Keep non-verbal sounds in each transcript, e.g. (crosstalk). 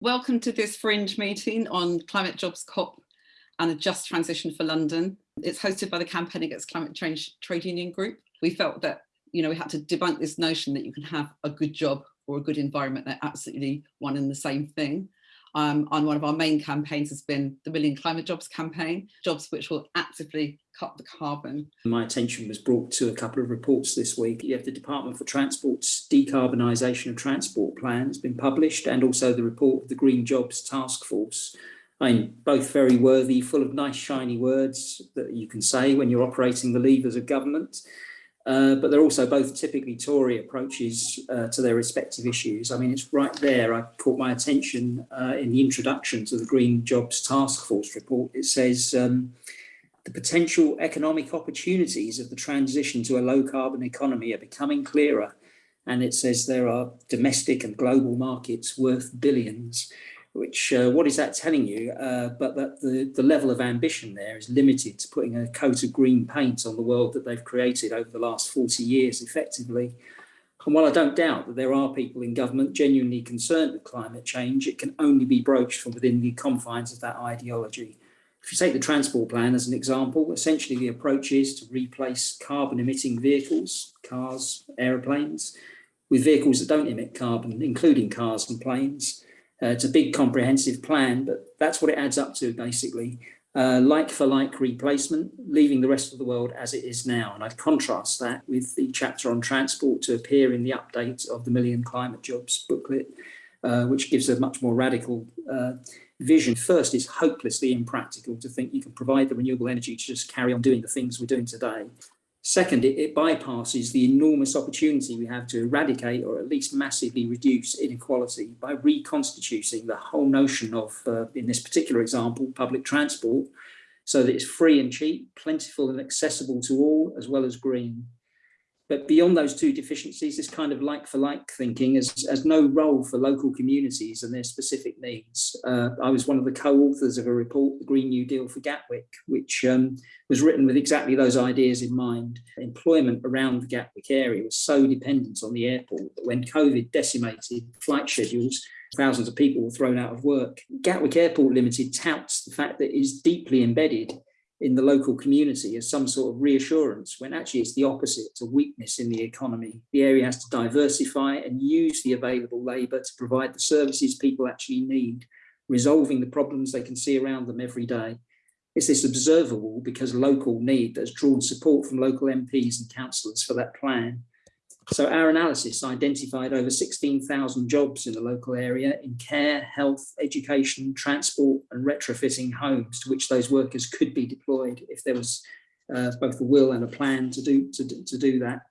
Welcome to this Fringe meeting on Climate Jobs COP and a Just Transition for London. It's hosted by the Campaign Against Climate Change Trade Union Group. We felt that you know we had to debunk this notion that you can have a good job or a good environment. They're absolutely one and the same thing um, and one of our main campaigns has been the Million Climate Jobs campaign, jobs which will actively cut the carbon. My attention was brought to a couple of reports this week. You have the Department for Transport's decarbonisation of transport plans been published and also the report of the Green Jobs Task Force. I mean, both very worthy, full of nice shiny words that you can say when you're operating the levers of government. Uh, but they're also both typically Tory approaches uh, to their respective issues. I mean, it's right there. I caught my attention uh, in the introduction to the Green Jobs Task Force report. It says um, the potential economic opportunities of the transition to a low carbon economy are becoming clearer. And it says there are domestic and global markets worth billions which uh, what is that telling you? Uh, but that the, the level of ambition there is limited to putting a coat of green paint on the world that they've created over the last 40 years effectively. And while I don't doubt that there are people in government genuinely concerned with climate change, it can only be broached from within the confines of that ideology. If you take the transport plan as an example, essentially the approach is to replace carbon emitting vehicles, cars, aeroplanes, with vehicles that don't emit carbon, including cars and planes. Uh, it's a big comprehensive plan, but that's what it adds up to basically. Uh, like for like replacement, leaving the rest of the world as it is now. And I'd contrast that with the chapter on transport to appear in the update of the Million Climate Jobs booklet, uh, which gives a much more radical uh, vision. First, it's hopelessly impractical to think you can provide the renewable energy to just carry on doing the things we're doing today. Second, it, it, bypasses the enormous opportunity we have to eradicate or at least massively reduce inequality by reconstituting the whole notion of, uh, in this particular example, public transport, so that it's free and cheap, plentiful and accessible to all, as well as green. But beyond those two deficiencies, this kind of like for like thinking has, has no role for local communities and their specific needs. Uh, I was one of the co-authors of a report, the Green New Deal for Gatwick, which um, was written with exactly those ideas in mind. Employment around the Gatwick area was so dependent on the airport that when COVID decimated flight schedules, thousands of people were thrown out of work. Gatwick Airport Limited touts the fact that it is deeply embedded in the local community as some sort of reassurance when actually it's the opposite, it's a weakness in the economy. The area has to diversify and use the available labour to provide the services people actually need, resolving the problems they can see around them every day. It's this observable because local need that's drawn support from local MPs and councillors for that plan. So our analysis identified over 16,000 jobs in the local area in care, health, education, transport and retrofitting homes to which those workers could be deployed if there was uh, both a will and a plan to do, to, to do that.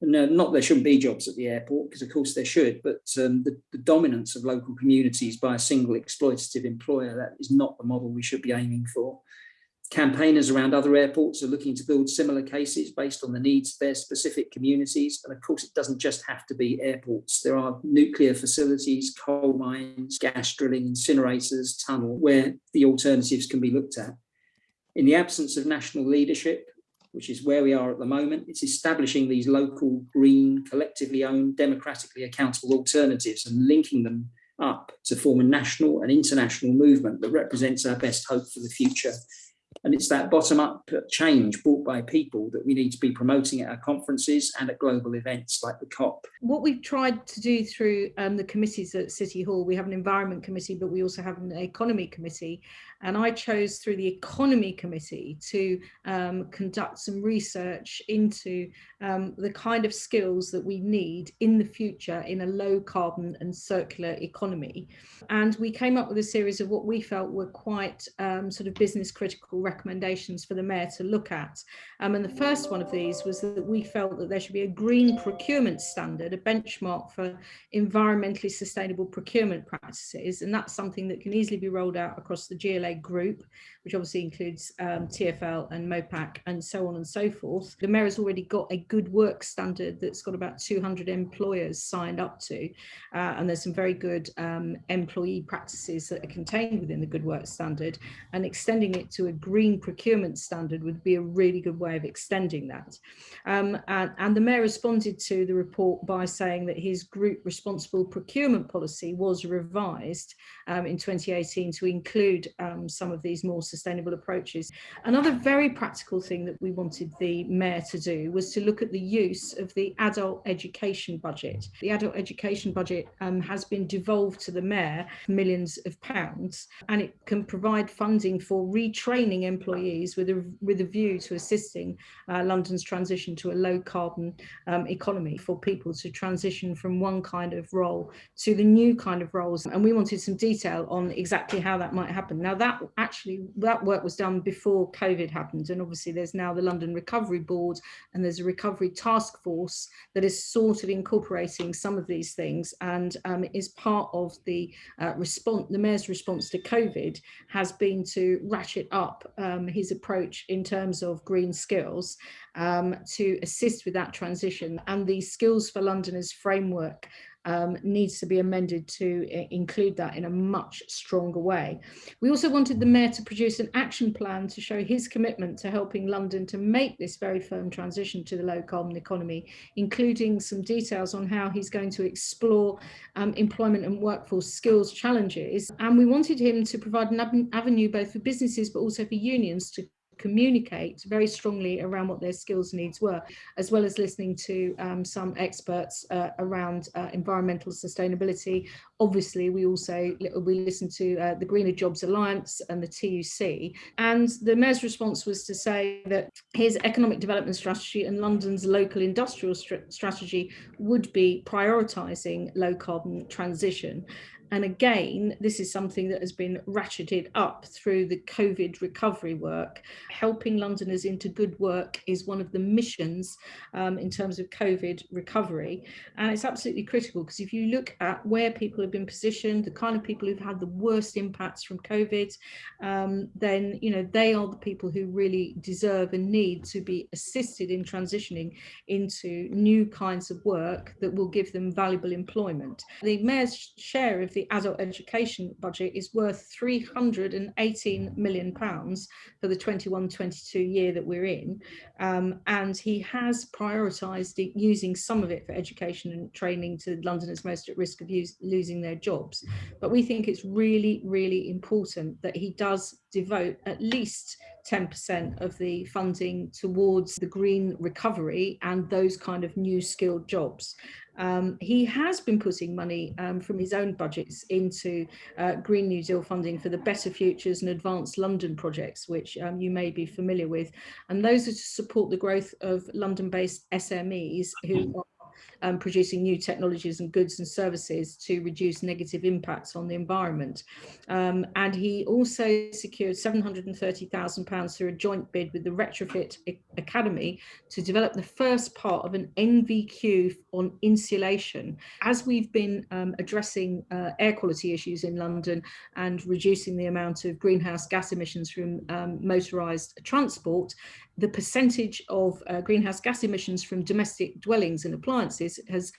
No, not there shouldn't be jobs at the airport, because of course there should, but um, the, the, dominance of local communities by a single exploitative employer, that is not the model we should be aiming for. Campaigners around other airports are looking to build similar cases based on the needs of their specific communities. And of course, it doesn't just have to be airports. There are nuclear facilities, coal mines, gas drilling, incinerators, tunnel, where the alternatives can be looked at. In the absence of national leadership, which is where we are at the moment, it's establishing these local, green, collectively owned, democratically accountable alternatives and linking them up to form a national and international movement that represents our best hope for the future and it's that bottom up change brought by people that we need to be promoting at our conferences and at global events like the COP. What we've tried to do through um, the committees at City Hall, we have an environment committee, but we also have an economy committee. And I chose through the economy committee to um, conduct some research into um, the kind of skills that we need in the future in a low carbon and circular economy. And we came up with a series of what we felt were quite um, sort of business critical recommendations for the mayor to look at. Um, and the first one of these was that we felt that there should be a green procurement standard, a benchmark for environmentally sustainable procurement practices. And that's something that can easily be rolled out across the GLA group, which obviously includes um, TFL and MOPAC and so on and so forth. The mayor has already got a good work standard that's got about 200 employers signed up to. Uh, and there's some very good um, employee practices that are contained within the good work standard and extending it to a green procurement standard would be a really good way of extending that. Um, and, and the Mayor responded to the report by saying that his group responsible procurement policy was revised um, in 2018 to include um, some of these more sustainable approaches. Another very practical thing that we wanted the Mayor to do was to look at the use of the adult education budget. The adult education budget um, has been devolved to the Mayor, millions of pounds, and it can provide funding for retraining employees with a, with a view to assisting uh, London's transition to a low carbon um, economy for people to transition from one kind of role to the new kind of roles. And we wanted some detail on exactly how that might happen. Now that actually, that work was done before COVID happened. And obviously there's now the London Recovery Board and there's a recovery task force that is sort of incorporating some of these things and um, is part of the uh, response, the Mayor's response to COVID has been to ratchet up um, his approach in terms of green skills um, to assist with that transition and the Skills for Londoners framework um, needs to be amended to include that in a much stronger way. We also wanted the Mayor to produce an action plan to show his commitment to helping London to make this very firm transition to the low carbon economy, including some details on how he's going to explore um, employment and workforce skills challenges. And we wanted him to provide an avenue both for businesses but also for unions to communicate very strongly around what their skills needs were, as well as listening to um, some experts uh, around uh, environmental sustainability. Obviously, we also we listened to uh, the Greener Jobs Alliance and the TUC, and the Mayor's response was to say that his economic development strategy and London's local industrial strategy would be prioritising low carbon transition and again, this is something that has been ratcheted up through the COVID recovery work. Helping Londoners into good work is one of the missions um, in terms of COVID recovery. And it's absolutely critical because if you look at where people have been positioned, the kind of people who've had the worst impacts from COVID, um, then, you know, they are the people who really deserve and need to be assisted in transitioning into new kinds of work that will give them valuable employment. The Mayor's share of the adult education budget is worth 318 million pounds for the 21-22 year that we're in. Um, and he has prioritised using some of it for education and training to Londoners most at risk of use, losing their jobs. But we think it's really really important that he does devote at least 10% of the funding towards the green recovery and those kind of new skilled jobs. Um, he has been putting money um, from his own budgets into uh, Green New Deal funding for the Better Futures and Advance London projects, which um, you may be familiar with. And those are to support the growth of London-based SMEs who are um, producing new technologies and goods and services to reduce negative impacts on the environment. Um, and he also secured £730,000 through a joint bid with the Retrofit Academy to develop the first part of an NVQ on insulation. As we've been um, addressing uh, air quality issues in London and reducing the amount of greenhouse gas emissions from um, motorised transport, the percentage of uh, greenhouse gas emissions from domestic dwellings and appliances has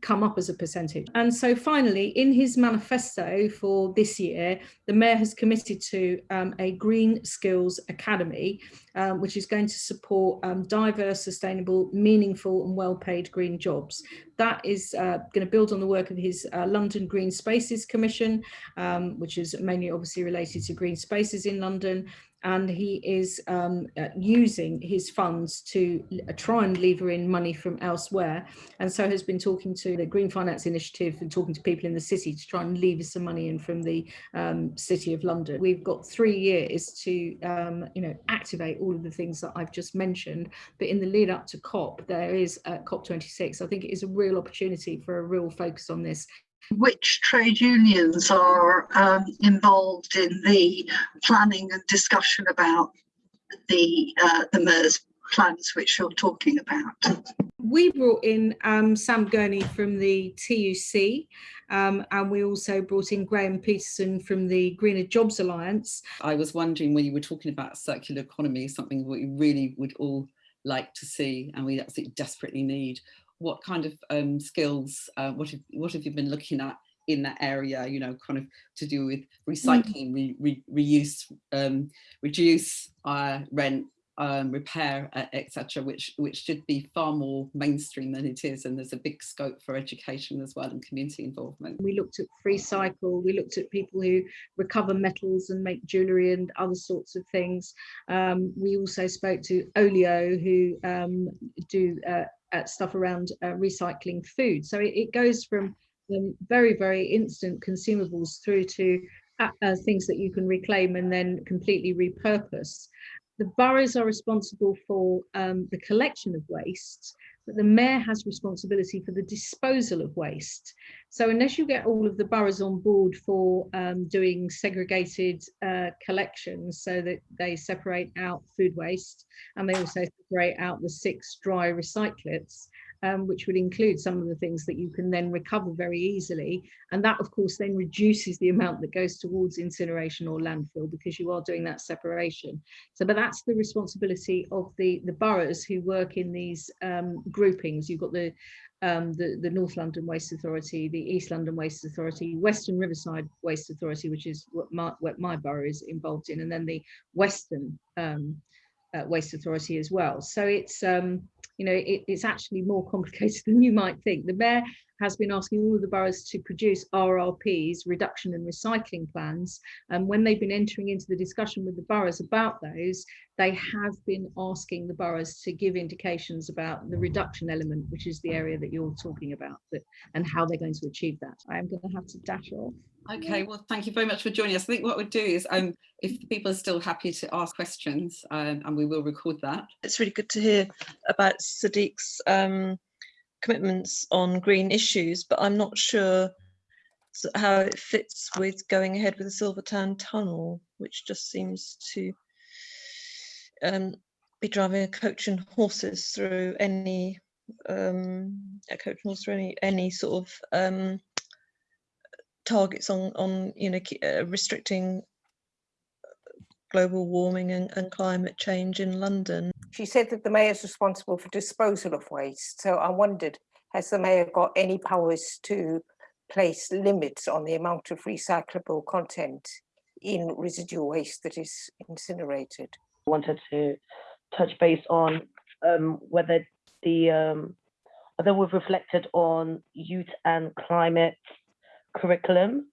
come up as a percentage. And so finally, in his manifesto for this year, the Mayor has committed to um, a Green Skills Academy, um, which is going to support um, diverse, sustainable, meaningful and well-paid green jobs. That is uh, going to build on the work of his uh, London Green Spaces Commission, um, which is mainly obviously related to green spaces in London, and he is um, uh, using his funds to uh, try and lever in money from elsewhere. And so has been talking to the Green Finance Initiative and talking to people in the city to try and lever some money in from the um, City of London. We've got three years to um, you know activate all of the things that I've just mentioned. But in the lead up to COP there is uh, COP26 I think it is a real opportunity for a real focus on this which trade unions are um, involved in the planning and discussion about the uh, the MERS plans which you're talking about? We brought in um, Sam Gurney from the TUC um, and we also brought in Graham Petersen from the Greener Jobs Alliance. I was wondering when you were talking about circular economy, something we really would all like to see and we absolutely desperately need what kind of um, skills, uh, what, have, what have you been looking at in that area, you know, kind of to do with recycling, re, re, reuse, um, reduce, uh, rent, um, repair, uh, etc., which which should be far more mainstream than it is, and there's a big scope for education as well and community involvement. We looked at free cycle, we looked at people who recover metals and make jewellery and other sorts of things. Um, we also spoke to Olio, who um, do uh, uh, stuff around uh, recycling food. So it, it goes from um, very, very instant consumables through to uh, uh, things that you can reclaim and then completely repurpose. The boroughs are responsible for um, the collection of waste, but the mayor has responsibility for the disposal of waste. So unless you get all of the boroughs on board for um, doing segregated uh, collections so that they separate out food waste and they also separate out the six dry recyclates, um, which would include some of the things that you can then recover very easily. And that, of course, then reduces the amount that goes towards incineration or landfill because you are doing that separation. So, but that's the responsibility of the, the boroughs who work in these um, groupings. You've got the, um, the, the North London Waste Authority, the East London Waste Authority, Western Riverside Waste Authority, which is what my, what my borough is involved in, and then the Western um, uh, Waste Authority as well. So it's um, you know, it, it's actually more (laughs) complicated than you might think. The mayor has been asking all of the boroughs to produce RRPs, reduction and recycling plans. And when they've been entering into the discussion with the boroughs about those, they have been asking the boroughs to give indications about the reduction element, which is the area that you're talking about, that, and how they're going to achieve that. I am going to have to dash off. Okay, well, thank you very much for joining us. I think what we'll do is, um, if people are still happy to ask questions, um, and we will record that. It's really good to hear about Sadiq's um, commitments on green issues, but I'm not sure how it fits with going ahead with the Silvertown Tunnel, which just seems to um, be driving a coach and horses through any um, a coach and horse through any any sort of um, targets on on you know uh, restricting global warming and, and climate change in London. She said that the mayor is responsible for disposal of waste. So I wondered, has the mayor got any powers to place limits on the amount of recyclable content in residual waste that is incinerated? I wanted to touch base on um, whether the um, whether we've reflected on youth and climate curriculum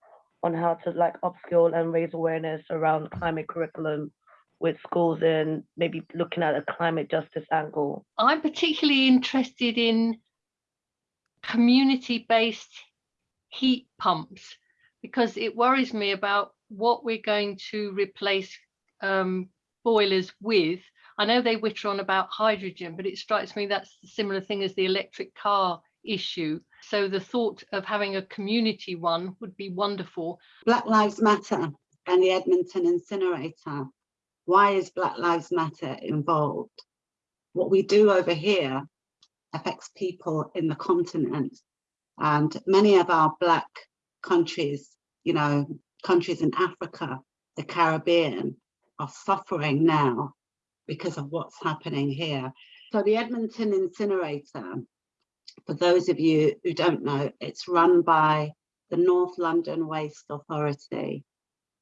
on how to like upskill and raise awareness around climate curriculum with schools and maybe looking at a climate justice angle. I'm particularly interested in community-based heat pumps because it worries me about what we're going to replace um, boilers with. I know they witter on about hydrogen, but it strikes me that's a similar thing as the electric car issue. So the thought of having a community one would be wonderful. Black Lives Matter and the Edmonton incinerator. Why is Black Lives Matter involved? What we do over here affects people in the continent. And many of our Black countries, you know, countries in Africa, the Caribbean, are suffering now because of what's happening here. So the Edmonton incinerator for those of you who don't know, it's run by the North London Waste Authority.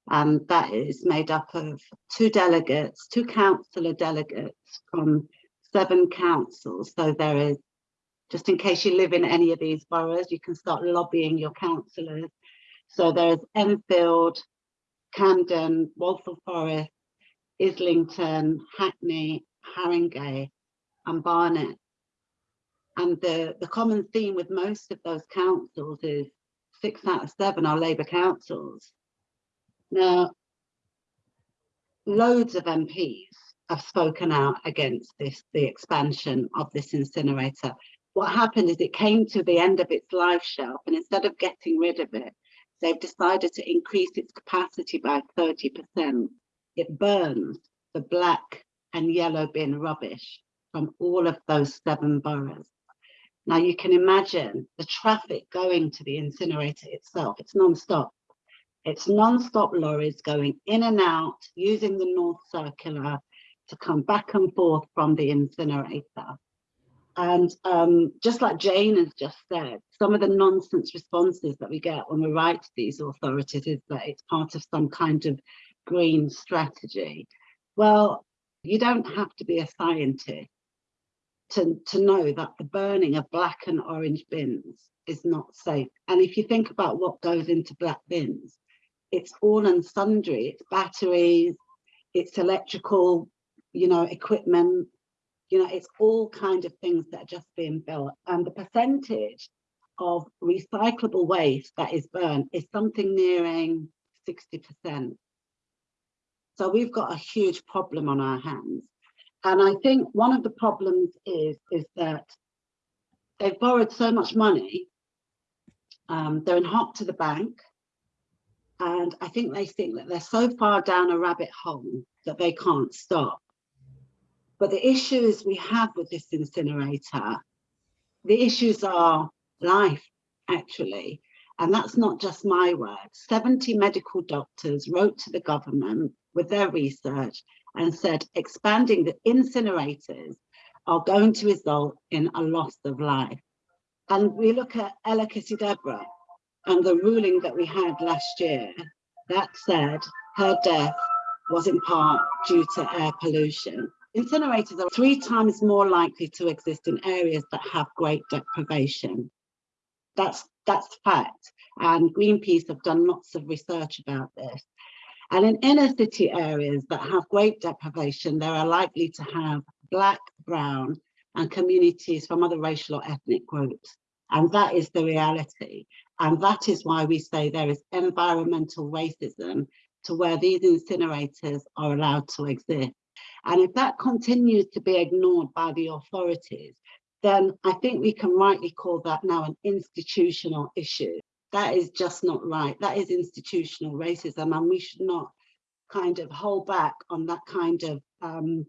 And that is made up of two delegates, two councillor delegates from seven councils. So there is, just in case you live in any of these boroughs, you can start lobbying your councillors. So there's Enfield, Camden, Waltham Forest, Islington, Hackney, Haringey and Barnet. And the, the common theme with most of those councils is six out of seven are Labour councils. Now, loads of MPs have spoken out against this, the expansion of this incinerator. What happened is it came to the end of its life shelf and instead of getting rid of it, they've decided to increase its capacity by 30%. It burns the black and yellow bin rubbish from all of those seven boroughs. Now you can imagine the traffic going to the incinerator itself, it's non-stop. It's non-stop lorries going in and out using the North Circular to come back and forth from the incinerator. And um, just like Jane has just said, some of the nonsense responses that we get when we write to these authorities is that it's part of some kind of green strategy. Well, you don't have to be a scientist to, to know that the burning of black and orange bins is not safe. And if you think about what goes into black bins, it's all and sundry, it's batteries, it's electrical, you know, equipment, you know, it's all kind of things that are just being built. And the percentage of recyclable waste that is burned is something nearing 60%. So we've got a huge problem on our hands. And I think one of the problems is, is that they've borrowed so much money, um, they're in hot to the bank, and I think they think that they're so far down a rabbit hole that they can't stop. But the issues we have with this incinerator, the issues are life, actually. And that's not just my word. 70 medical doctors wrote to the government with their research and said expanding the incinerators are going to result in a loss of life. And we look at Ella Kissi-Debrah and the ruling that we had last year that said her death was in part due to air pollution. Incinerators are three times more likely to exist in areas that have great deprivation. That's, that's fact. And Greenpeace have done lots of research about this. And in inner city areas that have great deprivation, there are likely to have black, brown, and communities from other racial or ethnic groups. And that is the reality. And that is why we say there is environmental racism to where these incinerators are allowed to exist. And if that continues to be ignored by the authorities, then I think we can rightly call that now an institutional issue that is just not right. That is institutional racism and we should not kind of hold back on that kind of um,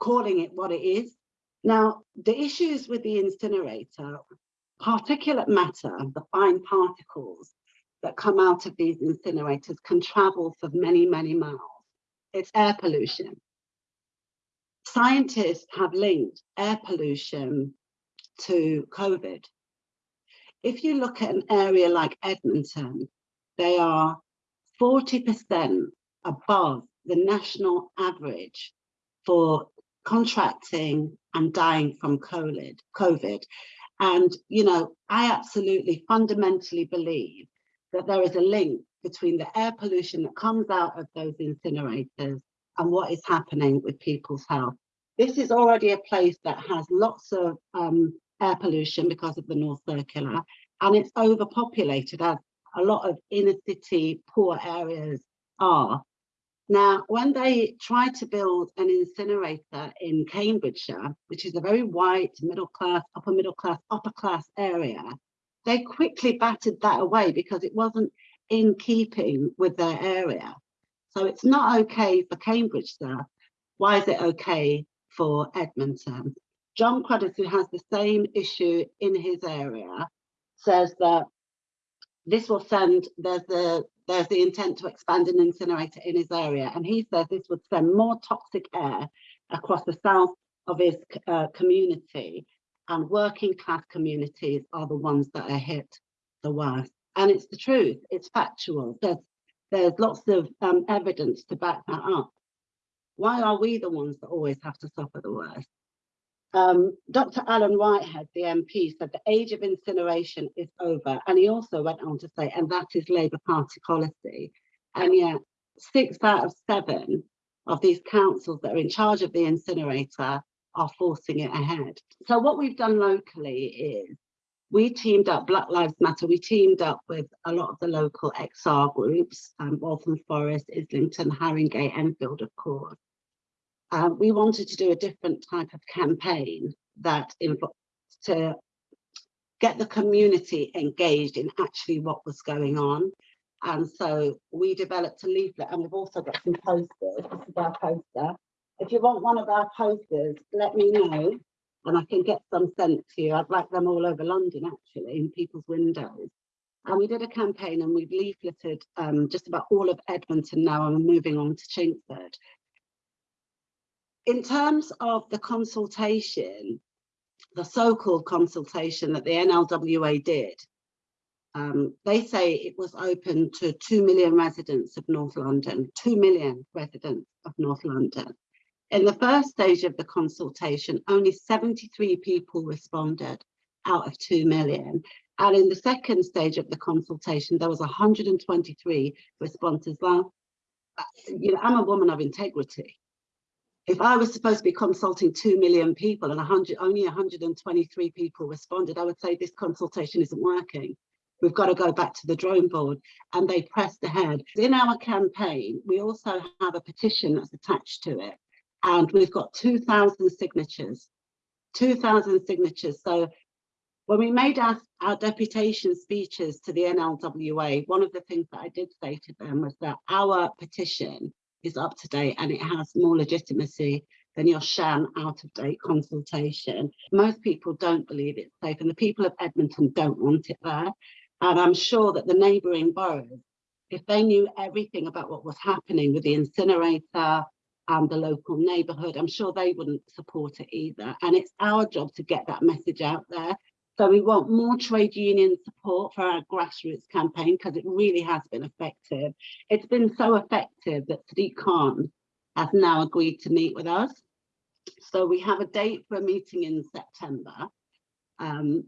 calling it what it is. Now, the issues with the incinerator, particulate matter, the fine particles that come out of these incinerators can travel for many, many miles. It's air pollution. Scientists have linked air pollution to COVID if you look at an area like Edmonton, they are 40% above the national average for contracting and dying from COVID. And, you know, I absolutely fundamentally believe that there is a link between the air pollution that comes out of those incinerators and what is happening with people's health. This is already a place that has lots of um, air pollution because of the North Circular, and it's overpopulated as a lot of inner city poor areas are. Now, when they tried to build an incinerator in Cambridgeshire, which is a very white, middle class, upper middle class, upper class area, they quickly batted that away because it wasn't in keeping with their area. So it's not okay for Cambridgeshire. Why is it okay for Edmonton? Jon Cruddas, who has the same issue in his area, says that this will send, there's the, there's the intent to expand an incinerator in his area. And he says this would send more toxic air across the south of his uh, community and working class communities are the ones that are hit the worst. And it's the truth, it's factual. There's, there's lots of um, evidence to back that up. Why are we the ones that always have to suffer the worst? Um, Dr. Alan Whitehead, the MP, said the age of incineration is over. And he also went on to say, and that is Labour Party policy. And yet, six out of seven of these councils that are in charge of the incinerator are forcing it ahead. So what we've done locally is we teamed up, Black Lives Matter, we teamed up with a lot of the local XR groups, um, Waltham Forest, Islington, Haringey, Enfield, of course. Um, we wanted to do a different type of campaign that to get the community engaged in actually what was going on. And so we developed a leaflet and we've also got some posters. This is our poster. If you want one of our posters, let me know and I can get some sent to you. I'd like them all over London actually in people's windows. And we did a campaign and we've leafleted um, just about all of Edmonton now and we're moving on to Chingford in terms of the consultation, the so-called consultation that the NLWA did, um, they say it was open to 2 million residents of North London, 2 million residents of North London. In the first stage of the consultation, only 73 people responded out of 2 million. And in the second stage of the consultation, there was 123 responses. Well, you know, I'm a woman of integrity. If I was supposed to be consulting 2 million people and 100, only 123 people responded, I would say this consultation isn't working. We've got to go back to the drawing board and they pressed ahead. In our campaign, we also have a petition that's attached to it and we've got 2,000 signatures, 2,000 signatures. So when we made our, our deputation speeches to the NLWA, one of the things that I did say to them was that our petition is up to date and it has more legitimacy than your sham out of date consultation. Most people don't believe it's safe and the people of Edmonton don't want it there. And I'm sure that the neighbouring boroughs, if they knew everything about what was happening with the incinerator and the local neighbourhood, I'm sure they wouldn't support it either. And it's our job to get that message out there. So we want more trade union support for our grassroots campaign because it really has been effective. It's been so effective that Sadiq Khan has now agreed to meet with us. So we have a date for a meeting in September. Um,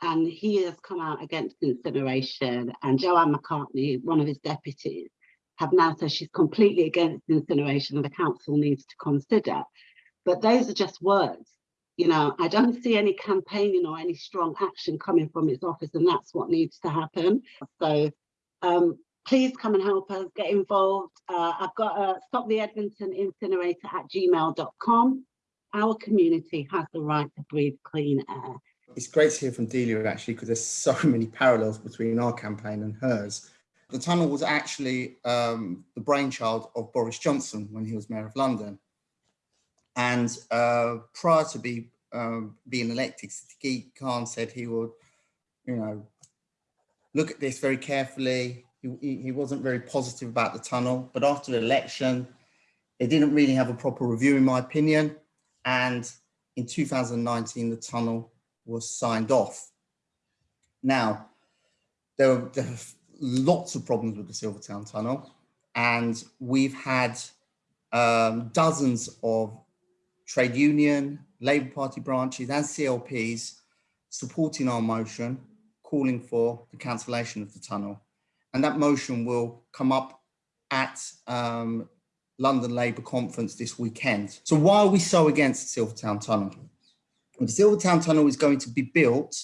and he has come out against incineration and Joanne McCartney, one of his deputies, have now said she's completely against incineration and the council needs to consider. But those are just words. You know, I don't see any campaigning or any strong action coming from its office and that's what needs to happen. So um, please come and help us get involved. Uh, I've got a stop the Edmonton incinerator at gmail.com. Our community has the right to breathe clean air it's great to hear from Delia actually because there's so many parallels between our campaign and hers. The tunnel was actually um, the brainchild of Boris Johnson when he was mayor of London. And uh, prior to be um, being elected, Sadiq Khan said he would, you know, look at this very carefully. He, he wasn't very positive about the tunnel, but after the election, it didn't really have a proper review in my opinion. And in 2019, the tunnel was signed off. Now, there are, there lots of problems with the Silvertown Tunnel, and we've had um, dozens of trade union, Labour Party branches and CLPs supporting our motion, calling for the cancellation of the tunnel. And that motion will come up at um, London Labour conference this weekend. So why are we so against the Silvertown Tunnel? the Silvertown Tunnel is going to be built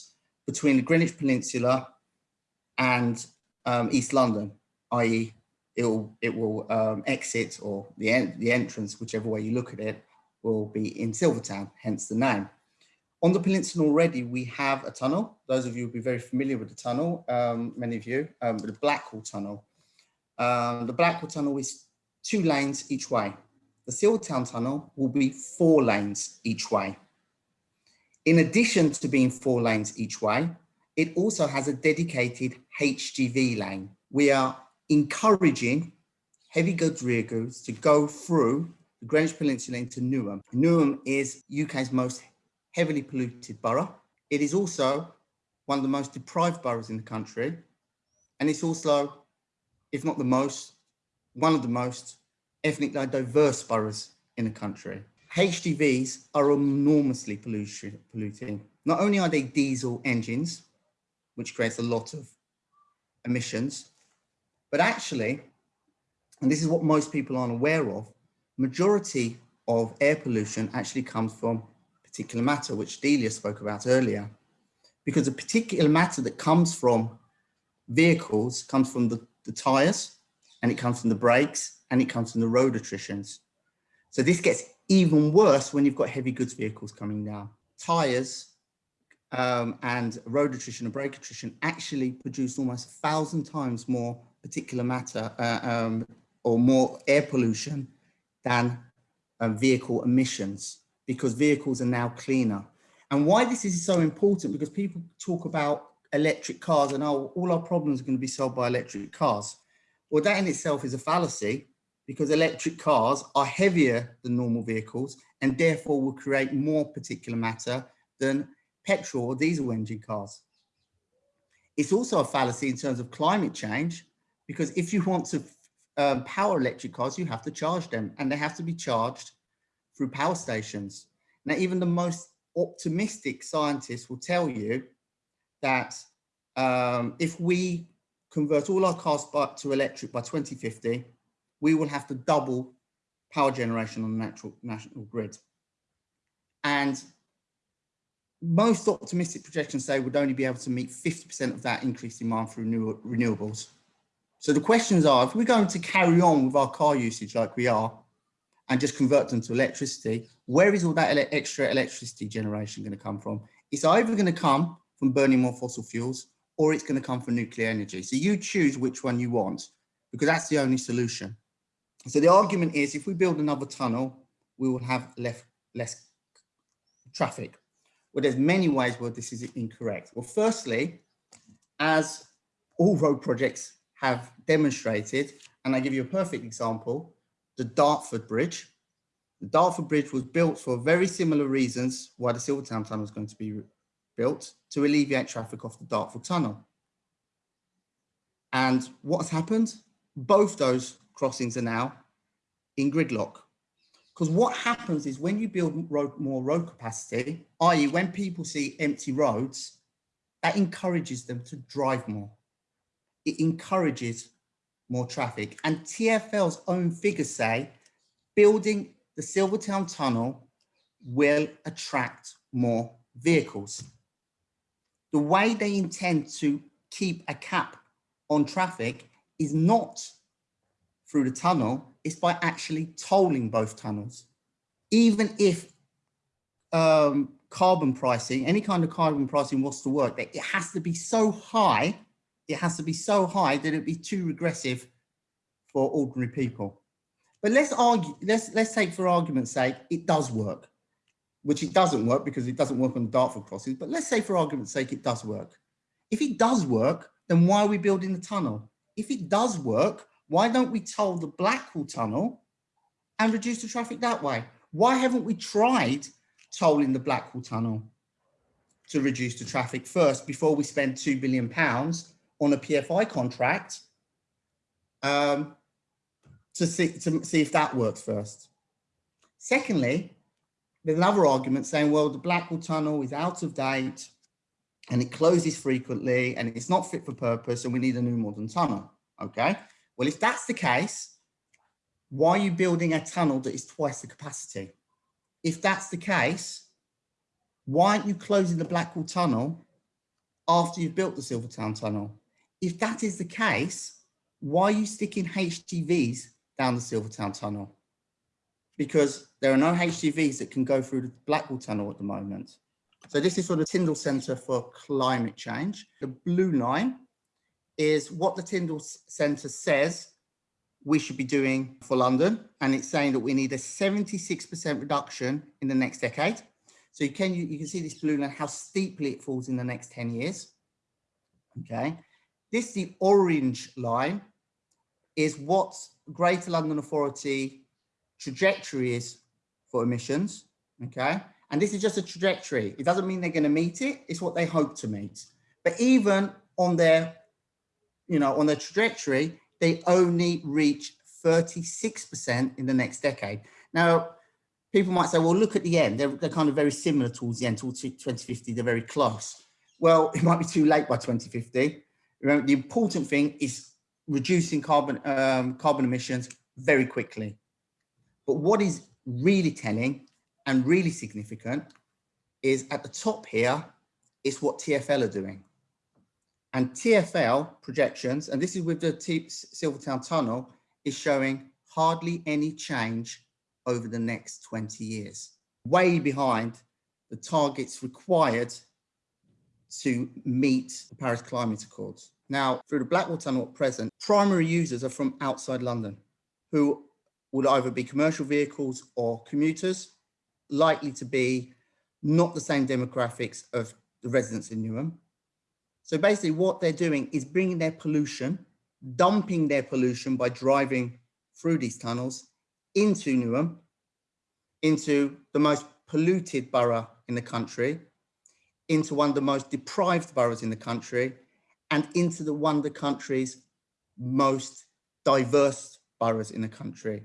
between the Greenwich Peninsula and um, East London, i.e. it will, it will um, exit or the, en the entrance, whichever way you look at it, will be in Silvertown, hence the name. On the peninsula already, we have a tunnel. Those of you will be very familiar with the tunnel, um, many of you, um, the Blackwall Tunnel. Um, the Blackwall Tunnel is two lanes each way. The Silvertown Tunnel will be four lanes each way. In addition to being four lanes each way, it also has a dedicated HGV lane. We are encouraging heavy goods rear goods to go through the Greenwich Peninsula into Newham. Newham is UK's most heavily polluted borough. It is also one of the most deprived boroughs in the country. And it's also, if not the most, one of the most ethnically diverse boroughs in the country. HGVs are enormously polluting. Not only are they diesel engines, which creates a lot of emissions, but actually, and this is what most people aren't aware of, majority of air pollution actually comes from particulate matter, which Delia spoke about earlier. Because the particulate matter that comes from vehicles comes from the, the tires, and it comes from the brakes, and it comes from the road attritions. So this gets even worse when you've got heavy goods vehicles coming down. Tires um, and road attrition and brake attrition actually produce almost a thousand times more particulate matter uh, um, or more air pollution than uh, vehicle emissions because vehicles are now cleaner. And why this is so important because people talk about electric cars and oh, all our problems are going to be solved by electric cars. Well, that in itself is a fallacy because electric cars are heavier than normal vehicles and therefore will create more particulate matter than petrol or diesel engine cars. It's also a fallacy in terms of climate change, because if you want to um, power electric cars, you have to charge them and they have to be charged through power stations. Now, even the most optimistic scientists will tell you that um, if we convert all our cars by, to electric by 2050, we will have to double power generation on the natural national grid. And most optimistic projections say we'd only be able to meet 50% of that increased demand through new renewables. So the questions are, if we're going to carry on with our car usage like we are, and just convert them to electricity, where is all that ele extra electricity generation going to come from? It's either going to come from burning more fossil fuels, or it's going to come from nuclear energy. So you choose which one you want, because that's the only solution. So the argument is, if we build another tunnel, we will have less, less traffic. Well, there's many ways where this is incorrect. Well, firstly, as all road projects have demonstrated, and I give you a perfect example, the Dartford Bridge. The Dartford Bridge was built for very similar reasons why the Silvertown Tunnel is going to be built to alleviate traffic off the Dartford Tunnel. And what's happened? Both those crossings are now in gridlock. Because what happens is when you build road, more road capacity, i.e. when people see empty roads, that encourages them to drive more. It encourages more traffic. And TFL's own figures say building the Silvertown Tunnel will attract more vehicles. The way they intend to keep a cap on traffic is not through the tunnel, it's by actually tolling both tunnels. Even if um, carbon pricing, any kind of carbon pricing wants to work, it has to be so high it has to be so high that it'd be too regressive for ordinary people. But let's argue, let's let's take for argument's sake, it does work, which it doesn't work because it doesn't work on the Dartford crossings. But let's say for argument's sake, it does work. If it does work, then why are we building the tunnel? If it does work, why don't we toll the Blackwall tunnel and reduce the traffic that way? Why haven't we tried tolling the Blackwall tunnel to reduce the traffic first before we spend two billion pounds on a PFI contract um, to, see, to see if that works first. Secondly, there's another argument saying, well, the Blackwall Tunnel is out of date and it closes frequently and it's not fit for purpose and we need a new modern tunnel, okay? Well, if that's the case, why are you building a tunnel that is twice the capacity? If that's the case, why aren't you closing the Blackwall Tunnel after you've built the Silvertown Tunnel? If that is the case, why are you sticking HGVs down the Silvertown tunnel? Because there are no HGVs that can go through the Blackwall tunnel at the moment. So this is for the Tyndall Centre for Climate Change. The blue line is what the Tyndall Centre says we should be doing for London. And it's saying that we need a 76% reduction in the next decade. So you can, you, you can see this blue line, how steeply it falls in the next 10 years. Okay. This, the orange line, is what Greater London Authority trajectory is for emissions, okay? And this is just a trajectory. It doesn't mean they're gonna meet it, it's what they hope to meet. But even on their, you know, on their trajectory, they only reach 36% in the next decade. Now, people might say, well, look at the end. They're, they're kind of very similar towards the end, towards 2050, they're very close. Well, (laughs) it might be too late by 2050, Remember, the important thing is reducing carbon, um, carbon emissions very quickly. But what is really telling and really significant is at the top here is what TFL are doing. And TFL projections, and this is with the T Silvertown Tunnel, is showing hardly any change over the next 20 years, way behind the targets required to meet the Paris Climate Accords. Now, through the Blackwall Tunnel at present, primary users are from outside London, who would either be commercial vehicles or commuters, likely to be not the same demographics of the residents in Newham. So basically what they're doing is bringing their pollution, dumping their pollution by driving through these tunnels into Newham, into the most polluted borough in the country, into one of the most deprived boroughs in the country and into the one of the country's most diverse boroughs in the country.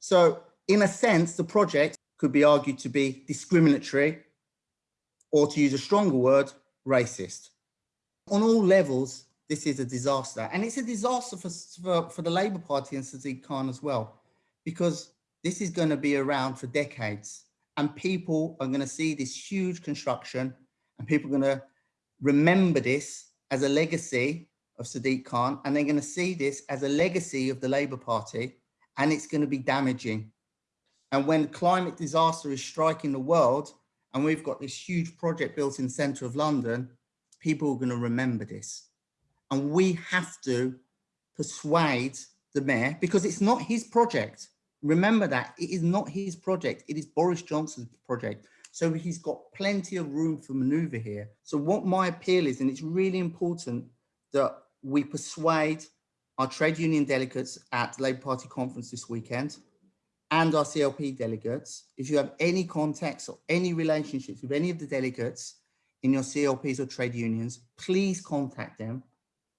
So in a sense, the project could be argued to be discriminatory or to use a stronger word, racist. On all levels, this is a disaster. And it's a disaster for, for, for the Labour Party and Sadiq Khan as well, because this is going to be around for decades and people are going to see this huge construction and people are going to remember this as a legacy of Sadiq Khan and they're going to see this as a legacy of the Labour Party and it's going to be damaging. And when climate disaster is striking the world and we've got this huge project built in the centre of London, people are going to remember this. And we have to persuade the mayor because it's not his project. Remember that it is not his project. It is Boris Johnson's project. So he's got plenty of room for maneuver here. So what my appeal is, and it's really important that we persuade our trade union delegates at the Labour Party conference this weekend and our CLP delegates, if you have any contacts or any relationships with any of the delegates in your CLPs or trade unions, please contact them.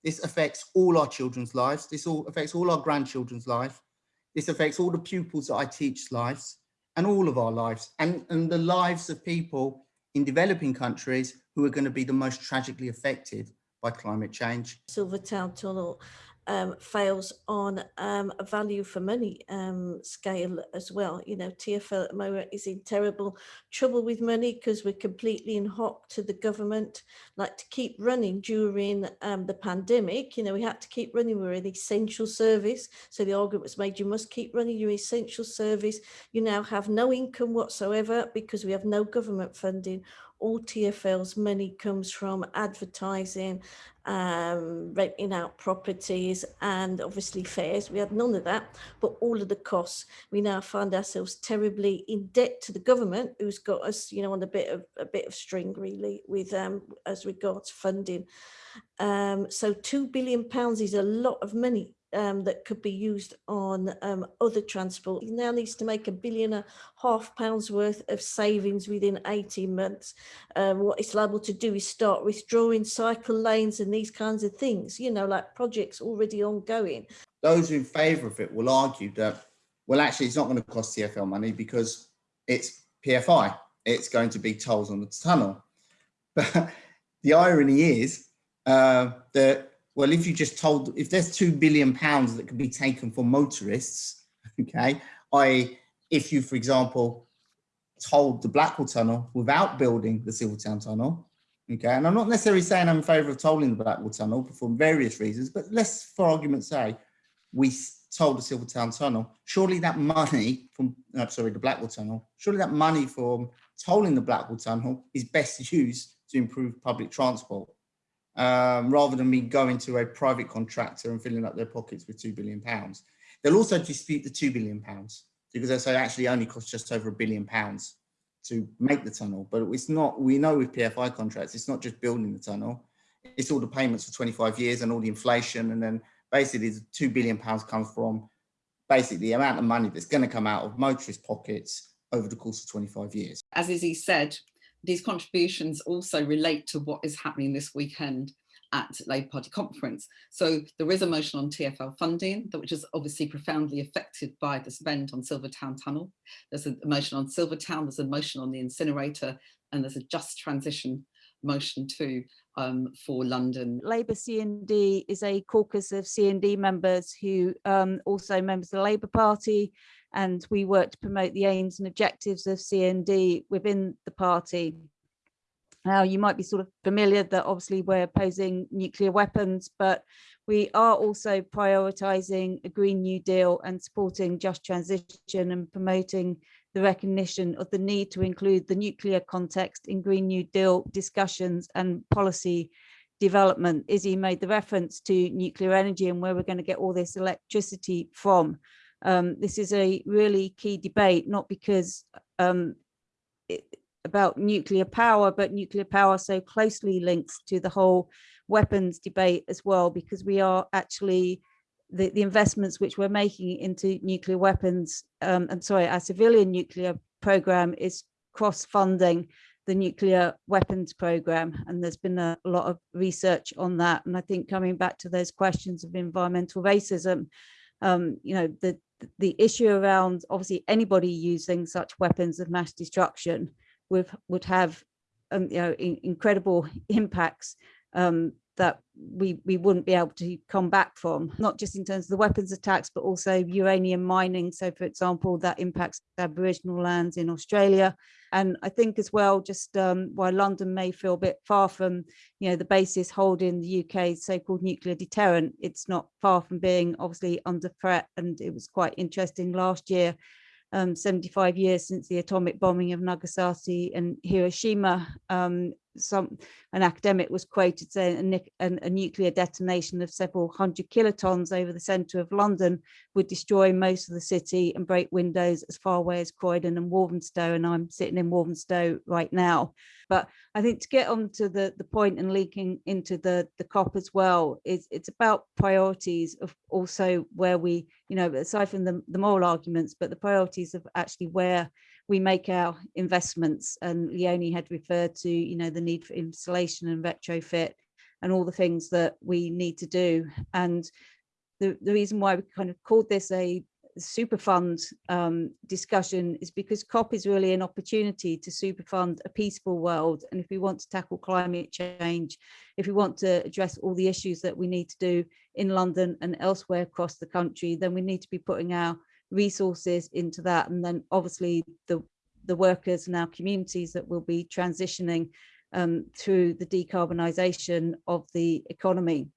This affects all our children's lives. This all affects all our grandchildren's life. This affects all the pupils that I teach lives and all of our lives and, and the lives of people in developing countries who are going to be the most tragically affected by climate change. Silvertown Tunnel um, fails on um, a value for money um, scale as well. You know, TFL at the moment is in terrible trouble with money because we're completely in hock to the government, like to keep running during um, the pandemic. You know, we had to keep running, we're an essential service. So the argument was made, you must keep running your essential service. You now have no income whatsoever because we have no government funding all TFL's money comes from advertising, um, renting out properties and obviously fares. We had none of that, but all of the costs. We now find ourselves terribly in debt to the government, who's got us, you know, on a bit of a bit of string really with um, as regards funding. Um, so two billion pounds is a lot of money um, that could be used on um, other transport. He now needs to make a billion and a half pounds worth of savings within 18 months. Um, what it's liable to do is start withdrawing cycle lanes and these kinds of things, you know, like projects already ongoing. Those in favour of it will argue that, well, actually, it's not going to cost TFL money because it's PFI. It's going to be tolls on the tunnel. (laughs) But the irony is uh, that well, if you just tolled, if there's two billion pounds that could be taken for motorists, (laughs) okay, I, if you, for example, tolled the Blackwall Tunnel without building the Silvertown Tunnel, okay, and I'm not necessarily saying I'm in favour of tolling the Blackwall Tunnel for various reasons, but let's, for argument's sake, we tolled the Silvertown Tunnel, surely that money from, uh, sorry, the Blackwall Tunnel, surely that money from tolling the Blackwall Tunnel is best used to improve public transport um, rather than me going to a private contractor and filling up their pockets with two billion pounds. They'll also dispute the two billion pounds because they say actually only costs just over a billion pounds to make the tunnel. But it's not, we know with PFI contracts, it's not just building the tunnel, it's all the payments for 25 years and all the inflation. And then basically the two billion pounds comes from basically the amount of money that's going to come out of motorist pockets over the course of 25 years. As Izzy said, these contributions also relate to what is happening this weekend at Labour Party conference. So there is a motion on TFL funding, which is obviously profoundly affected by the spend on Silvertown Tunnel. There's a motion on Silvertown, there's a motion on the incinerator, and there's a just transition motion too um, for London. Labour CND is a caucus of CND members who um, also members of the Labour Party and we work to promote the aims and objectives of CND within the party. Now, you might be sort of familiar that obviously we're opposing nuclear weapons, but we are also prioritising a Green New Deal and supporting just transition and promoting the recognition of the need to include the nuclear context in Green New Deal discussions and policy development. Izzy made the reference to nuclear energy and where we're going to get all this electricity from. Um, this is a really key debate, not because um, it, about nuclear power, but nuclear power so closely links to the whole weapons debate as well, because we are actually the, the investments which we're making into nuclear weapons, um, I'm sorry, our civilian nuclear program is cross-funding the nuclear weapons program and there's been a lot of research on that. And I think coming back to those questions of environmental racism um, you know the the issue around obviously anybody using such weapons of mass destruction would would have um, you know in, incredible impacts um, that we we wouldn't be able to come back from not just in terms of the weapons attacks but also uranium mining. So for example that impacts aboriginal lands in australia. And i think as well just um, while london may feel a bit far from you know the basis holding the uk's so-called nuclear deterrent it's not far from being obviously under threat. And it was quite interesting last year um, 75 years since the atomic bombing of Nagasaki and Hiroshima, um, some an academic was quoted saying a, a, nuclear detonation of several hundred kilotons over the centre of London would destroy most of the city and break windows as far away as Croydon and Walthamstow. And I'm sitting in Walthamstow right now. But I think to get on to the, the point and linking into the, the COP as well, is it's about priorities of also where we, you know, aside from the, the moral arguments, but the priorities of actually where we make our investments and Leonie had referred to, you know, the need for installation and retrofit and all the things that we need to do. And the, the reason why we kind of called this a super fund um, discussion is because COP is really an opportunity to super fund a peaceful world. And if we want to tackle climate change, if we want to address all the issues that we need to do in London and elsewhere across the country, then we need to be putting our resources into that and then obviously the the workers and our communities that will be transitioning um, through the decarbonisation of the economy.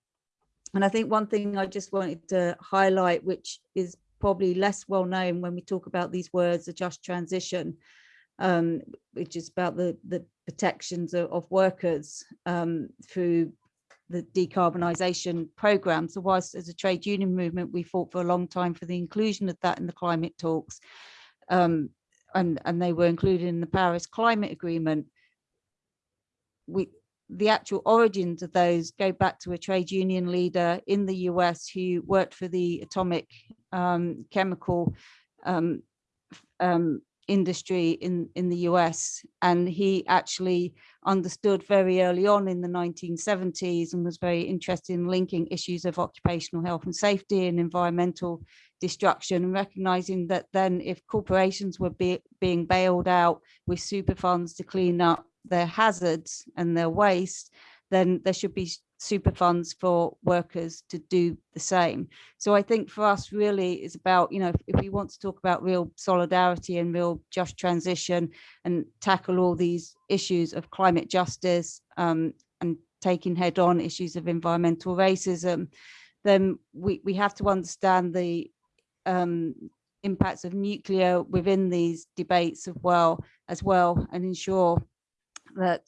And I think one thing I just wanted to highlight, which is probably less well known when we talk about these words, a just transition, um, which is about the, the protections of, of workers um, through the decarbonisation programme. So whilst as a trade union movement, we fought for a long time for the inclusion of that in the climate talks, um, and, and they were included in the Paris Climate Agreement, we, the actual origins of those go back to a trade union leader in the US who worked for the atomic um, chemical um, um, industry in, in the US. And he actually understood very early on in the 1970s and was very interested in linking issues of occupational health and safety and environmental destruction and recognizing that then if corporations were be, being bailed out with super funds to clean up their hazards and their waste, then there should be super funds for workers to do the same. So I think for us really is about, you know, if, if, we want to talk about real solidarity and real just transition and tackle all these issues of climate justice um, and taking head on issues of environmental racism, then we, we have to understand the um, impacts of nuclear within these debates as well, as well and ensure that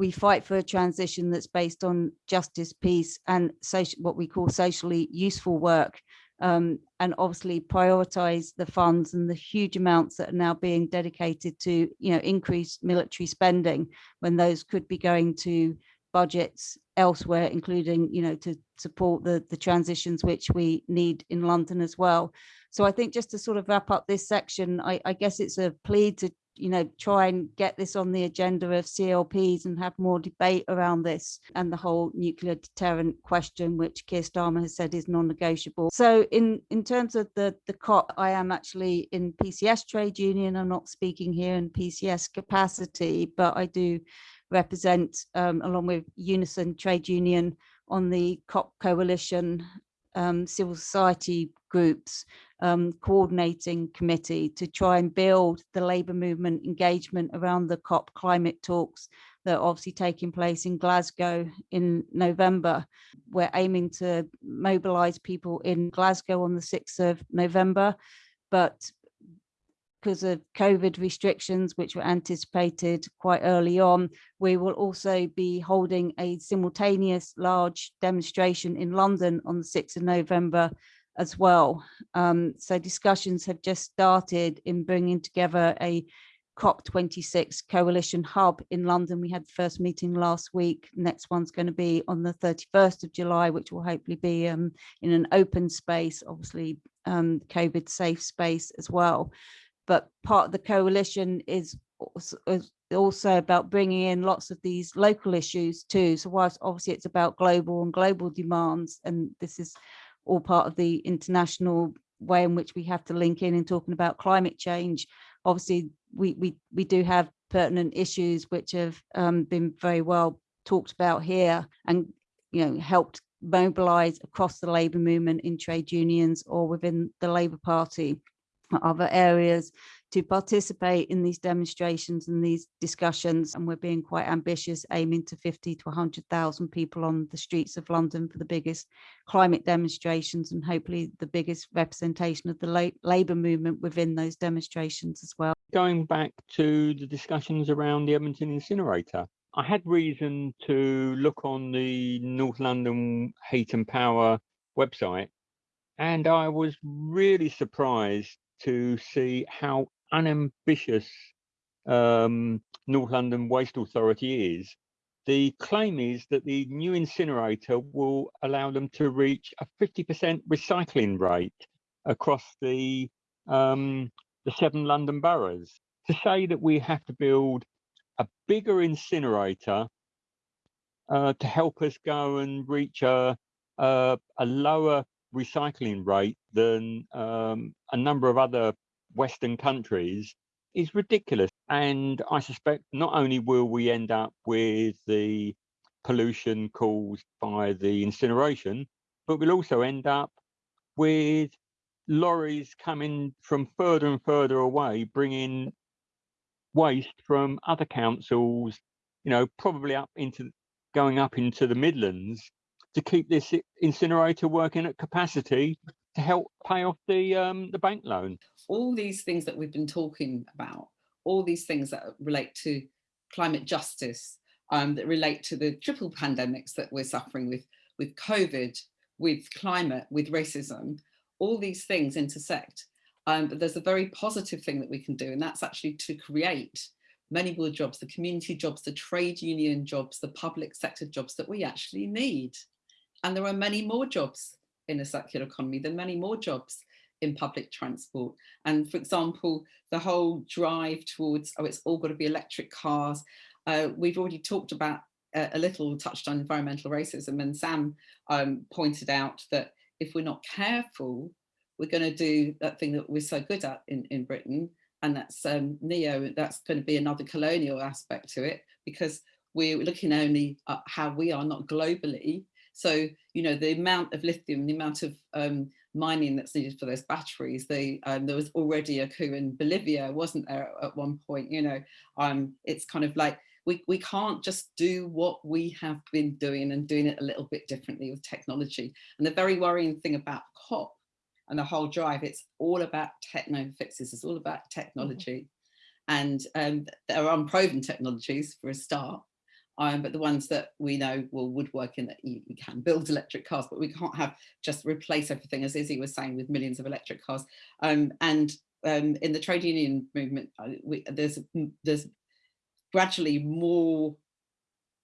we fight for a transition that's based on justice, peace, and social, what we call socially useful work, um, and obviously prioritize the funds and the huge amounts that are now being dedicated to, you know, increased military spending when those could be going to budgets elsewhere, including, you know, to support the, the transitions which we need in London as well. So I think just to sort of wrap up this section, I, I guess it's a plea to you know, try and get this on the agenda of CLPs and have more debate around this and the whole nuclear deterrent question, which Keir Starmer has said is non-negotiable. So in, in terms of the, the COP, I am actually in PCS trade union. I'm not speaking here in PCS capacity, but I do represent, um, along with Unison Trade Union, on the COP coalition um, civil society groups um, coordinating committee to try and build the labour movement engagement around the COP climate talks that are obviously taking place in Glasgow in November. We're aiming to mobilise people in Glasgow on the 6th of November, but because of COVID restrictions, which were anticipated quite early on, we will also be holding a simultaneous large demonstration in London on the 6th of November as well. Um, so discussions have just started in bringing together a COP26 coalition hub in London. We had the first meeting last week. Next one's going to be on the 31st of July, which will hopefully be um, in an open space, obviously um, COVID safe space as well. But part of the coalition is also about bringing in lots of these local issues too. So whilst obviously it's about global and global demands, and this is all part of the international way in which we have to link in and talking about climate change. Obviously, we we we do have pertinent issues which have um, been very well talked about here and you know helped mobilize across the labour movement in trade unions or within the Labour Party other areas to participate in these demonstrations and these discussions and we're being quite ambitious aiming to 50 to 100,000 people on the streets of London for the biggest climate demonstrations and hopefully the biggest representation of the la labour movement within those demonstrations as well. Going back to the discussions around the Edmonton incinerator, I had reason to look on the North London Heat and Power website and I was really surprised to see how unambitious um, North London Waste Authority is. The claim is that the new incinerator will allow them to reach a 50% recycling rate across the um, the seven London boroughs. To say that we have to build a bigger incinerator uh, to help us go and reach a, a, a lower recycling rate than um, a number of other Western countries is ridiculous. And I suspect not only will we end up with the pollution caused by the incineration, but we'll also end up with lorries coming from further and further away, bringing waste from other councils, you know, probably up into going up into the Midlands to keep this incinerator working at capacity to help pay off the um, the bank loan. All these things that we've been talking about, all these things that relate to climate justice, um, that relate to the triple pandemics that we're suffering with, with COVID, with climate, with racism, all these things intersect. Um, but there's a very positive thing that we can do, and that's actually to create many more jobs, the community jobs, the trade union jobs, the public sector jobs that we actually need. And there are many more jobs in a circular economy, there are many more jobs in public transport. And for example, the whole drive towards, oh, it's all got to be electric cars. Uh, we've already talked about uh, a little touched on environmental racism and Sam um, pointed out that if we're not careful, we're going to do that thing that we're so good at in, in Britain, and that's um, neo, that's going to be another colonial aspect to it, because we're looking only at how we are, not globally, so, you know, the amount of lithium, the amount of um, mining that's needed for those batteries, they, um, there was already a coup in Bolivia, wasn't there, at one point, you know, um, it's kind of like, we, we can't just do what we have been doing and doing it a little bit differently with technology. And the very worrying thing about COP and the whole drive, it's all about techno fixes, it's all about mm-hmm. technology. Mm -hmm. And um, there are unproven technologies for a start, um, but the ones that we know will woodwork in that you, you, can build electric cars, but we can't have just replace everything, as Izzy was saying, with millions of electric cars. Um, and um, in the trade union movement, uh, we, there's there's gradually more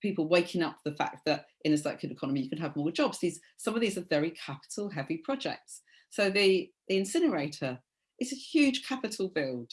people waking up to the fact that in a circular economy you can have more jobs. These some of these are very capital heavy projects. So the, the incinerator is a huge capital build,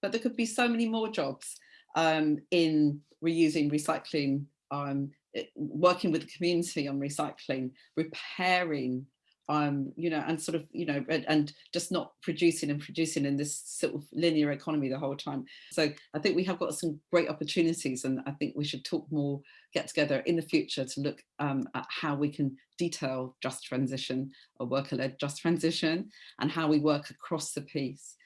but there could be so many more jobs um, in reusing, recycling, um, working with the community on recycling, repairing, um, you know, and sort of, you know, and, and, just not producing and producing in this sort of linear economy the whole time. So I think we have got some great opportunities and I think we should talk more, get together in the future to look um, at how we can detail just transition, a worker-led just transition, and how we work across the piece